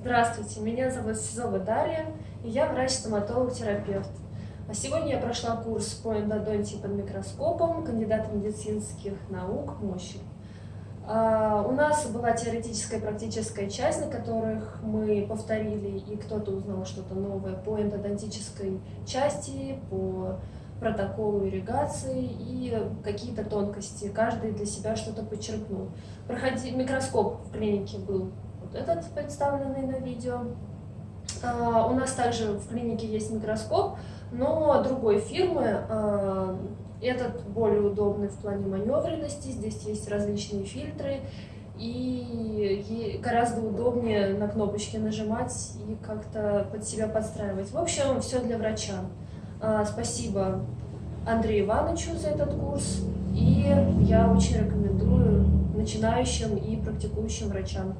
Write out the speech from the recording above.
Здравствуйте, меня зовут Сизова Дарья, и я врач-стоматолог-терапевт. А сегодня я прошла курс по эндодонтии под микроскопом, кандидата медицинских наук МОЩи. А, у нас была теоретическая и практическая часть, на которых мы повторили, и кто-то узнал что-то новое по эндодонтической части, по протоколу ирригации и какие-то тонкости. Каждый для себя что-то подчеркнул. Проходи... Микроскоп в клинике был вот этот, представленный на видео. А, у нас также в клинике есть микроскоп, но другой фирмы. А, этот более удобный в плане маневренности, здесь есть различные фильтры, и гораздо удобнее на кнопочки нажимать и как-то под себя подстраивать. В общем, все для врача. А, спасибо Андрею Ивановичу за этот курс, и я очень рекомендую начинающим и практикующим врачам.